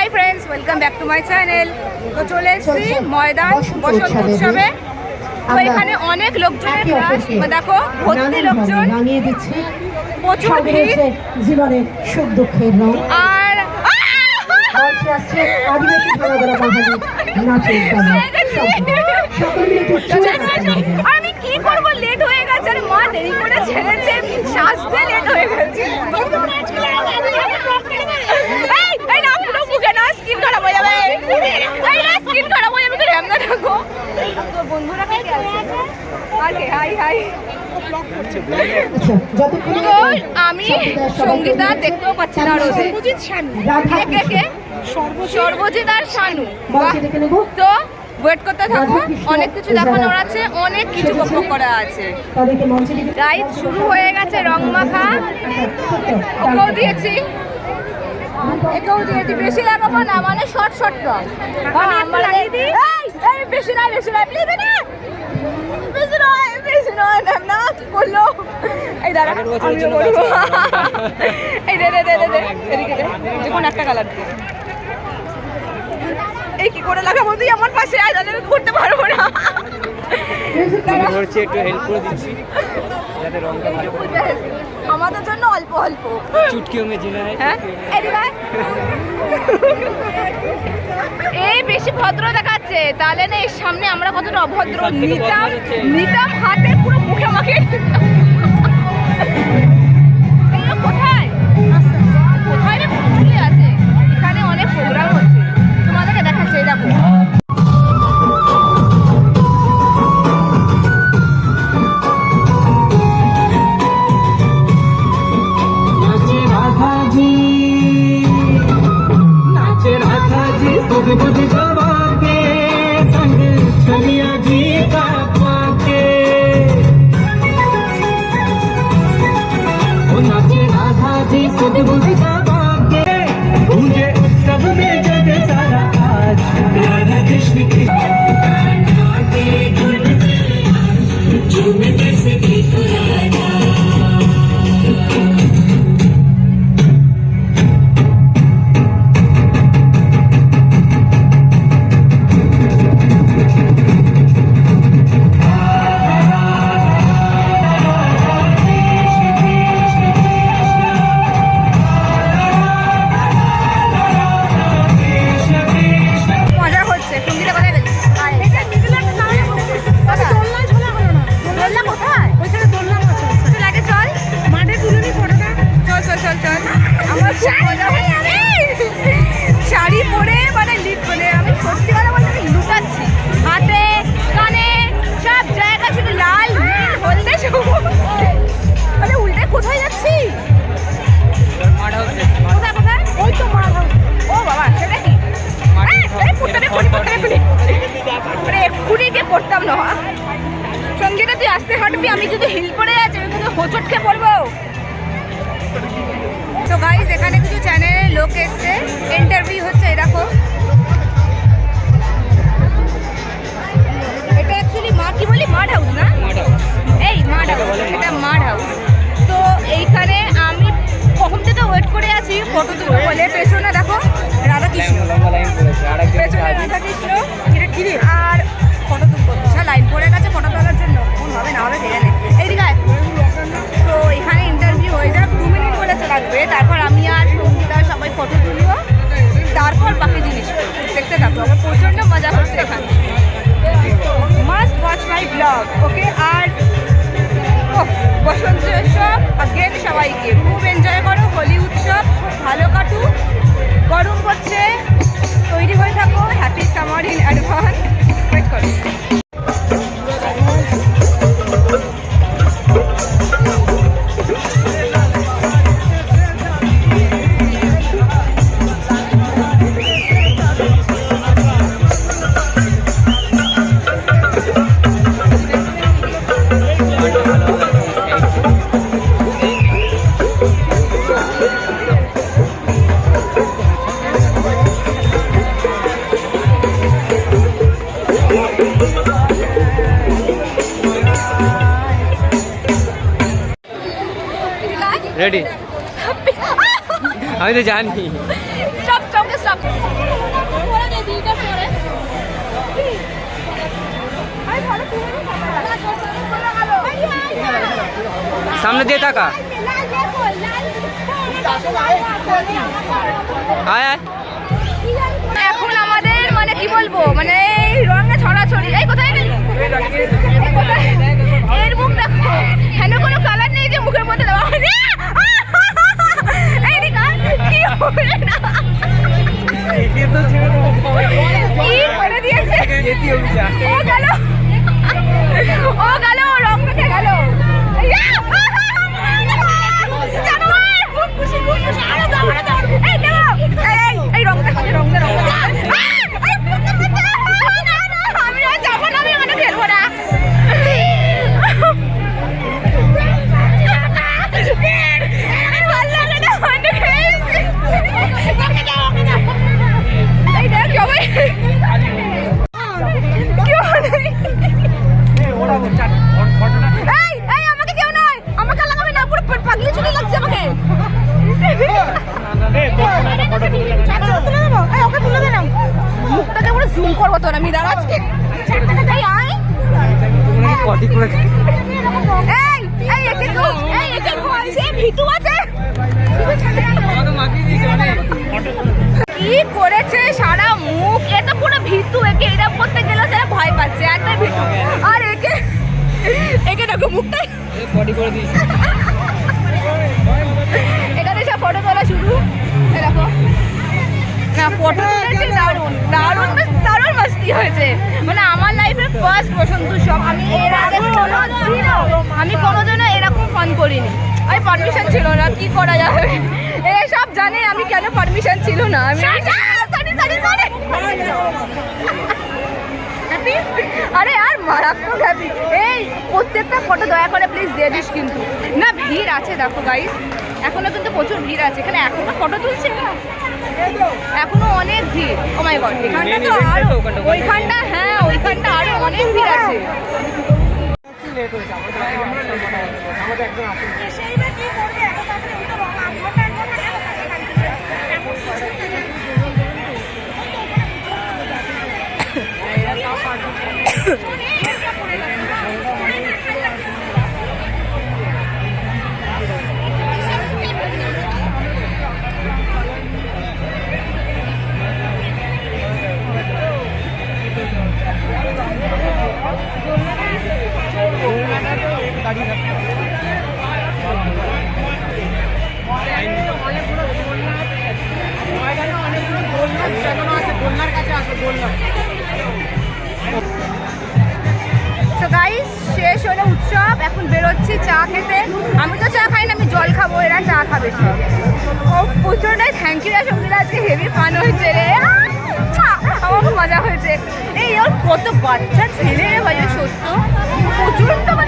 Hi friends welcome back to my channel তো চলে এসেছি ময়দান বসন্ত উৎসবে। তো এখানে অনেক লোকজনের ক্লাস দেখো ভর্তি লোকজন। প্রচুর ভিড়। জীবনের সুখ দুঃখের রং। আর। আমি কি করব? লেট হয়ে গেছে। আরে মা দেরি করে ছেড়েছে। সাজতে লেট হয়ে গেছে এই এই না পুরো মুখে না স্কিন খারাপ হয়ে যাবে এই না আমি সঙ্গীতা দেখতেও পাচ্ছি না সর্বজিৎ আর শানু তো ওয়েট করতে থাকো অনেক কিছু দেখানোর আছে। অনেক কিছু বকবক করা আছে রাইড শুরু হয়ে গেছে রং মাখা দিয়েছি একেও দিয়েছি বেশি লাগাবো না মানে শর্ট শর্ট রং কারণ আমরা এই এই বেশি নয় বেশি নয় প্লিজ না বেশি নয় বেশি নয় না না কি করল? এই দাঁড়া আমিও বলব। এই দে দে দে দে দে এদিকে দে যে কোনো একটা কালার দিয়ে এই কি করে লাগাবো তুই আমার পাশে? আয় আমি করতে পারব না। একটু হেল্প করে দিচ্ছি। যাতে রংটা ভালো। আমাদের জন্য অল্প অল্প। চুটকিও মে জিনা হ্যাঁ। এই বেশি ভদ্র দেখাচ্ছে। তাহলে না এর সামনে আমরা কতটা অভদ্র? নিতাম নিতাম হাতে পুরো মুখে মাখে बुध गवा के संग छलिया जी का पाके। राधा जी सुध बुध गवा के गूंजे उत्सव में जग सारा आज। कृष्ण की সত্যি কথা বলতে আমি লুকাচ্ছি। হাতে কানে সব জায়গা শুধু লাল নীল হলদে মানে উল্টে কোথায় যাচ্ছি? কোথায় কোথায়? ওই তো ও বাবা সেটা কি? দে। মানে পড়তাম না সঙ্গীতা তুই আসতে হাঁটবি আমি যদি হিল পড়ে যাচ্ছি আমি কিন্তু হোঁচট খেয়ে পড়ব। তো গাইজ এখানে কিছু চ্যানেলের লোক এসছে। ইন্টারভিউ হচ্ছে এই কি বলি? মাড হাউস না? এই মাড হাউস এটা মাড হাউস তো এইখানে আমি কখন থেকে ওয়েট করে আছি ফটো তুলবো বলে রেডি আমি তো জানি। সামনে দিয়ে থাকা এখন আমাদের মানে কি বলব মানে রঙে ছড়াছড়ি। এই কোথায় গেলি এই, এই, একে তো- এই, একে বলছে, ভিতু আছে। কি করেছে সারা মুখ? এ তো পুরো ভিতু একে এটা করতে গেলে সেটা ভয় পাচ্ছে। একটা ভিতু আর একে একে দেখো মুখটাই। বডি করে দিয়েছি। ফার্স্ট বসন্ত উৎসব আমি এর আগে কোনোদিনও আমি কোনোদিনও এরকম ফান করিনি। আমি পারমিশন ছিল না কি করা যাবে? এরা সব জানে আমি কেন পারমিশন ছিল না? আমি আরে আর মারাত্মক হ্যাপি এই প্রত্যেকটা ফটো দয়া করে প্লিজ দিয়ে দিস কিন্তু। না ভিড় আছে দেখো গাইস এখনও কিন্তু প্রচুর ভিড় আছে। এখানে এখনও ফটো তুলছে না? এখনও অনেক ভিড়। ও মাই গড এখানটা তো আরও ওখানটা। ওইখানটা হ্যাঁ। ওইখানটা আরও অনেক ভিড় আছে। গাইস শেষ হলো উৎসব, এখন বেরোচ্ছি চা খেতে। আমি তো চা খাই না, আমি জল খাব, এরা চা খাবে সব। ও প্রচুরটাই থ্যাংক ইউ সঙ্গীরা, আজকে হেভি ফান হয়েছে রে! আমার মজা হয়েছে। এই, ওর কত বাচ্চা ছেলে ভাই সত্য। প্রচুর মানে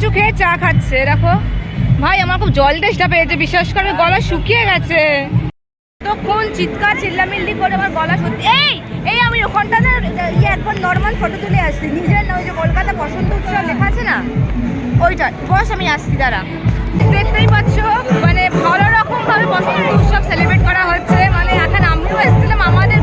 কিছু খেয়ে চা খাচ্ছে, দেখো। ভাই, আমার খুব জল তেষ্টা পেয়েছে, বিশ্বাস করে গলা শুকিয়ে গেছে। তখন চিৎকার, চিল্লামিল্লি করে আমার গলা সত্যি এই এই আমি ওখানটাতে ইয়ে একবার নর্মাল ফটো তুলে আসছি। নিজের না, ওই যে কলকাতা বসন্ত উৎসব লেখা আছে না? ওইটা, বস, আমি আসছি, দাঁড়া। দেখতেই পাচ্ছ মানে ভালো রকম ভাবে বসন্ত উৎসব সেলিব্রেট করা হচ্ছে। মানে এখন আমিও এসেছিলাম আমাদের